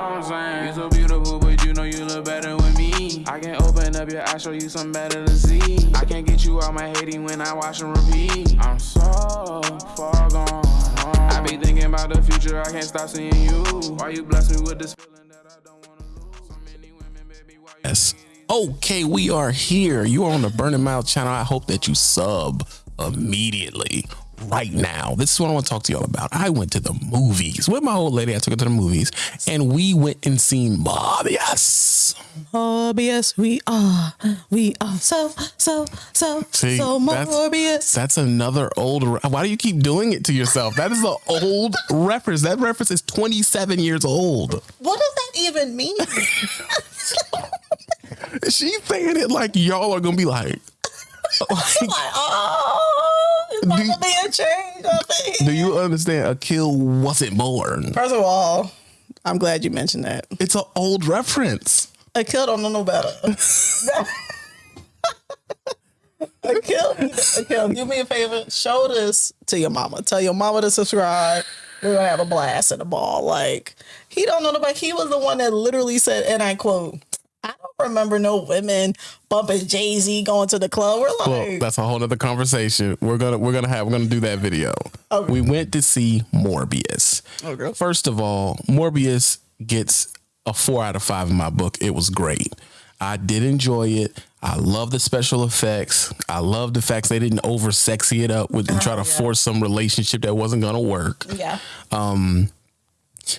I'm saying? You so beautiful, but you know you look better with me. I can open up your eyes, show you something better to see. I can't get you out my hating when I watch and repeat. I'm so far gone. I be thinking about the future, I can't stop seeing you. Why you bless me with this feeling that I don't wanna lose? So many women, baby, why you Yes. Okay, we are here. You are on the Burning Mouth channel. I hope that you sub immediately right now. This is what I want to talk to y'all about. I went to the movies with my old lady. I took her to the movies and we went and seen Morbius. Yes, we are. We are so, so, so, See, so that's- Morbius. That's another old. re- Why do you keep doing it to yourself? That is an old reference. That reference is 27 years old. What does that even mean? She's saying it like y'all are gonna be like. like, like, oh, it's about Do- to be a change. I think. do you understand? A kill wasn't born. First of all, I'm glad you mentioned that. It's an old reference. A kill don't know no better. a kill, a kill. Do me a favor. Show this to your mama. Tell your mama to subscribe. We're gonna have a blast at the ball. Like he don't know nobody. He was the one that literally said, and I quote, "I don't remember no women bumping Jay Z going to the club." We're like, Well, that's a whole other conversation. We're gonna we're gonna have we're gonna do that video. Okay. We went to see Morbius. Oh, okay. First of all, Morbius gets a four out of five in my book. It was great. I did enjoy it. I love the special effects. I love the fact they didn't over sexy it up with and try oh, to yeah. force some relationship that wasn't gonna work. yeah, um,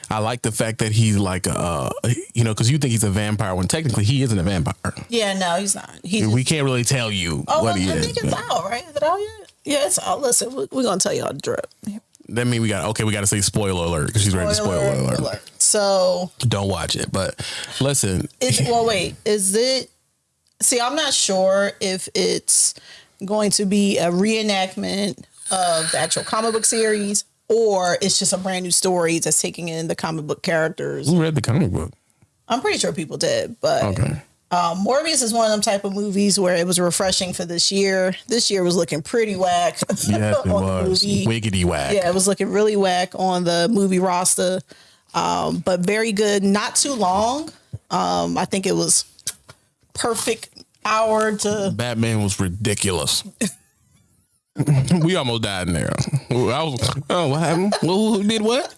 I like the fact that he's like uh you know, because you think he's a vampire when technically he isn't a vampire. yeah. No, he's not. He's We can't really tell you Oh, what well, he I is. think it's out, right? Is it out yet? Yeah, it's out. Listen, we- we're gonna tell you all the drip. That mean we got okay. We got to say spoiler alert because she's ready to spoiler alert. So, Don't watch it, but listen. is well, wait, is it? See, I'm not sure if it's going to be a reenactment of the actual comic book series or it's just a brand new story that's taking in the comic book characters. Who read the comic book? I'm pretty sure people did, but Okay. um, Morbius is one of them type of movies where it was refreshing for this year. This year was looking pretty whack. Yes, it was wiggity whack. Yeah, it was looking really whack on the movie roster, um, but very good. Not too long. Um, I think it was perfect hour to. Batman was ridiculous. we almost died in there. I was, oh, what happened? Who, who did what?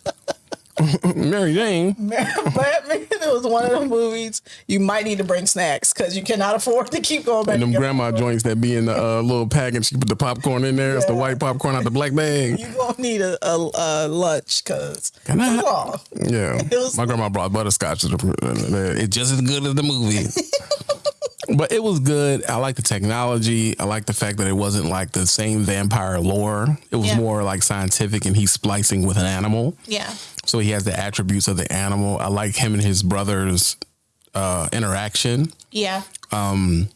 Mary Jane. Batman. It was one of the movies you might need to bring snacks because you cannot afford to keep going back. And them and grandma joints that be in the uh, little package. She put the popcorn in there. It's the white popcorn out the black bag. You gonna need a, a, a lunch because Can I- long. Yeah, was- my grandma brought butterscotch. It's just as good as the movie. But it was good. I like the technology. I like the fact that it wasn't like the same vampire lore. It was Yeah. more like scientific, and he's splicing with an animal, Yeah, so he has the attributes of the animal. I like him and his brother's uh, interaction. yeah. Um.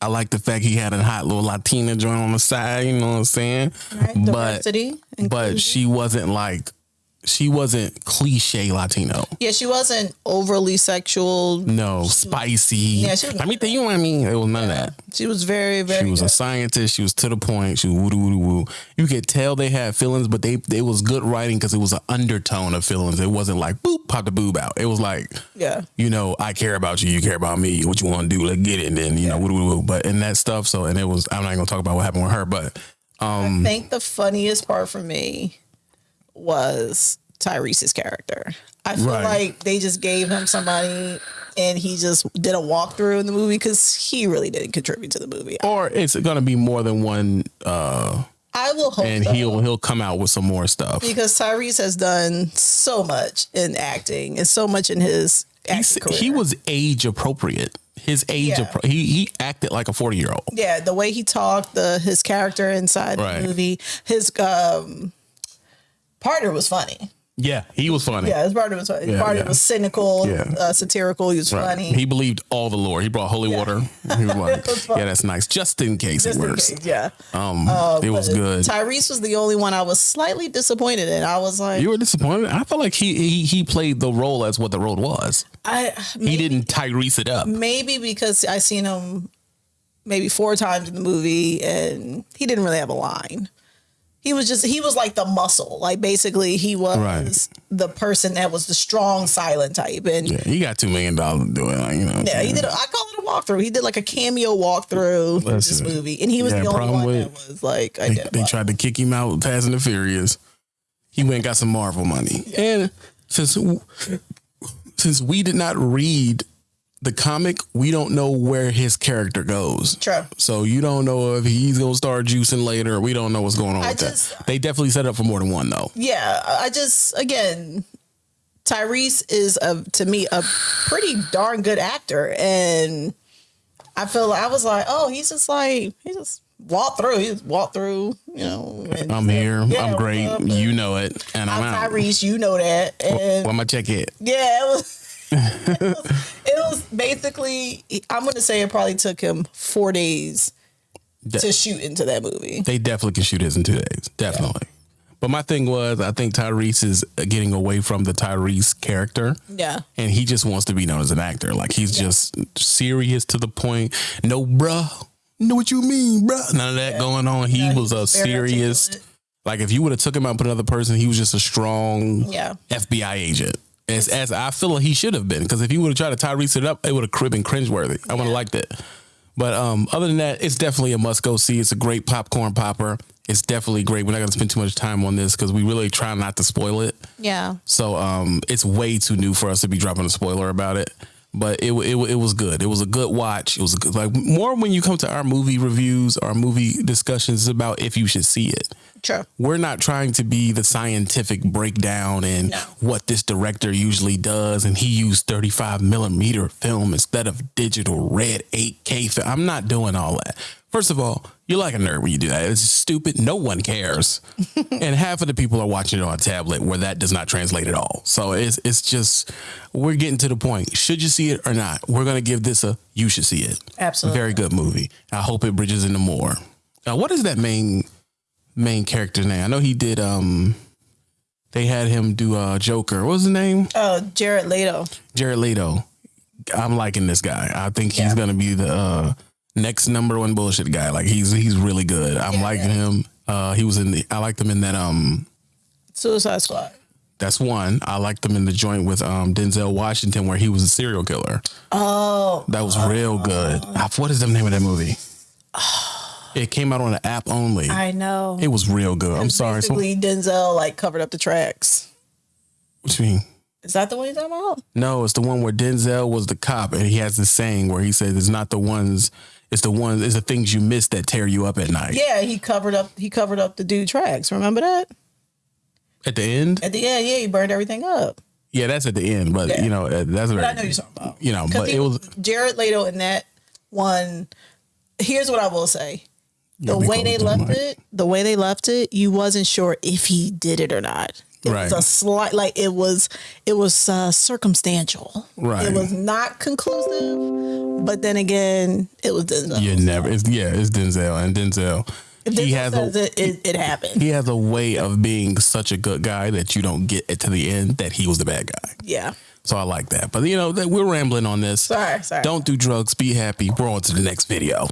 I like the fact he had a hot little Latina joint on the side. You know what I'm saying? Right. But Diversity. but she wasn't like she wasn't cliche Latino. yeah, she wasn't overly sexual. No, spicy. Yeah, she was- I mean, you know what I mean? It was none of that. She was very very. She was a scientist. She was to the point. She was woo woo woo. You could tell they had feelings, but they it was good writing because it was an undertone of feelings. It wasn't like boop pop the boob out. It was like yeah. you know I care about you, you care about me. What you want to do? Let's get it. And then you know woo woo woo. But in that stuff. So and it was. I'm not gonna talk about what happened with her, but um, I think the funniest part for me was Tyrese's character. I feel Right. like they just gave him somebody and he just did a walkthrough in the movie because he really didn't contribute to the movie. or it's gonna be more than one. uh I will hope And so, he'll he'll come out with some more stuff. because Tyrese has done so much in acting and so much in his he was age appropriate. His age, Yeah. appro- he he acted like a forty year old. yeah, the way he talked, the his character inside Right. the movie, his um partner was funny. Yeah, he was funny. Yeah, his partner was funny. His Yeah, partner yeah. was cynical, Yeah. uh, satirical. He was Right. funny. He believed all the lore. He brought holy water. He was like, was yeah, that's nice. Just in case Just it works. case, yeah. Um, it was good. Tyrese was the only one I was slightly disappointed in. I was like, you were disappointed. I felt like he, he he played the role as what the role was. I He didn't Tyrese it up. maybe because I seen him maybe four times in the movie and he didn't really have a line. He was just he was like the muscle. Like basically he was Right. the person that was the strong silent type. And yeah, Yeah, he got two million dollars to do it. Like, you know, yeah he did. A, I call it a walkthrough. He did like a cameo walkthrough for this Listen, movie, and he was yeah, the only one with- that was like They, they tried to kick him out and the Furious. He went and got some Marvel money. And since since we did not read the comic, we don't know where his character goes. True. So you don't know if he's gonna start juicing later. We don't know what's going on I with just- that. They definitely set up for more than one though. yeah, I just again, Tyrese is a to me a pretty darn good actor, and I feel like I was like, oh, he's just like he just walked through, he just walked through, you know. I'm here. Yeah, I'm great. up? You know it. And I'm, I'm out. Tyrese, you know that, and Where my check at? yeah, it was. it, was, it was basically. I'm gonna say it probably took him four days De- to shoot into that movie. They definitely can shoot his in two days. Definitely. But my thing was, I think Tyrese is getting away from the Tyrese character. Yeah, and he just wants to be known as an actor. Like he's just serious to the point. No, bruh. Know what you mean, bruh? None of that going on. He Yeah, was a serious. Like if you would have took him out and put another person, he was just a strong Yeah. FBI agent. As, as I feel like he should have been, because if he would have tried to Tyrese it up, it would have been cringeworthy. I would have liked it. But um, other than that, it's definitely a must go see. It's a great popcorn popper. It's definitely great. We're not going to spend too much time on this because we really try not to spoil it. Yeah. So um, it's way too new for us to be dropping a spoiler about it. But it, it it was good. It was a good watch. It was a good, like more when you come to our movie reviews, our movie discussions about if you should see it. True. We're not trying to be the scientific breakdown and No. what this director usually does, and he used 35 millimeter film instead of digital red 8K film. I'm not doing all that. First of all, you're like a nerd when you do that. It's stupid. No one cares, and half of the people are watching it on a tablet where that does not translate at all. So it's it's just we're getting to the point. Should you see it or not? We're gonna give this a you should see it. Absolutely. Very good movie. I hope it bridges into more. Now, what is that main main character's name? I know he did. Um, they had him do uh Joker. What was his name? Oh, Jared Leto. Jared Leto. I'm liking this guy. I think he's Yeah. gonna be the uh, next number one bullshit guy. Like he's he's really good. I'm Yeah, liking yeah. him. Uh, he was in the. I liked him in that. Um, Suicide Squad. that's one. I liked him in the joint with um Denzel Washington where he was a serial killer. Oh, That was real good. What is the name of that movie? It came out on the app only. I know. It was real good. I'm sorry. So, Basically, Denzel like covered up the tracks. what you mean? Is that the one you're talking about? No, it's the one where Denzel was the cop, and he has this saying where he says, "It's not the ones, it's the ones, it's the things you miss that tear you up at night." Yeah, he covered up. He covered up the dude tracks. Remember that? At the end, At the end, yeah, he burned everything up. yeah, that's at the end, but Yeah. you know uh, that's But very, I know you're talking about. you know, but he- it was Jared Leto in that one. Here's what I will say: the way they left it, the way they left it, you wasn't sure if he did it or not. It was a slight, like it was, it was uh, circumstantial. Right. It was not conclusive, but then again, it was Denzel. you never, it's, yeah, it's Denzel, and Denzel, If he has a it, it, it happened. he has a way of being such a good guy that you don't get it to the end that he was the bad guy. Yeah. So I like that. But you know, that we're rambling on this. Sorry, sorry. Don't do drugs. Be happy. We're on to the next video.